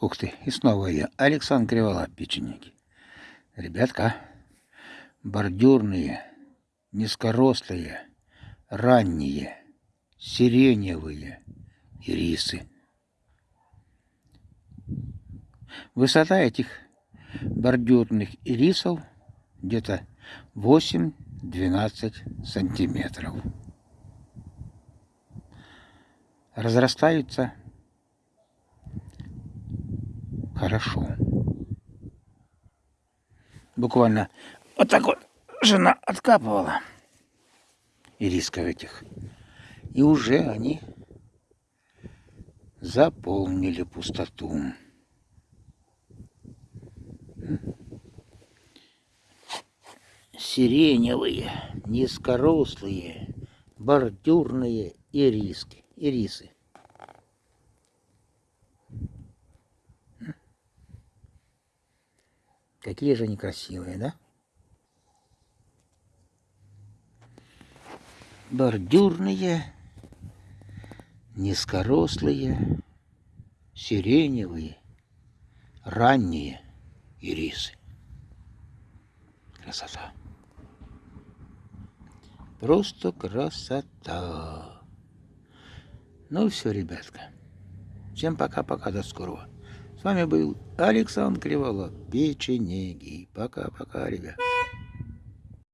Ух ты, и снова я, Александр Кривола, печенеги. Ребятка, бордюрные, низкорослые, ранние, сиреневые ирисы. Высота этих бордюрных ирисов где-то 8-12 сантиметров. Разрастаются хорошо. Буквально вот так вот жена откапывала ирисков этих. И уже они заполнили пустоту. Сиреневые, низкорослые, бордюрные ириски, ирисы. Какие же они красивые, да? Бордюрные, низкорослые, сиреневые, ранние ирисы. Красота. Просто красота. Ну все, ребятка. Всем пока-пока, до скорого. С вами был Александр Криволап, печенеги. Пока-пока, ребят.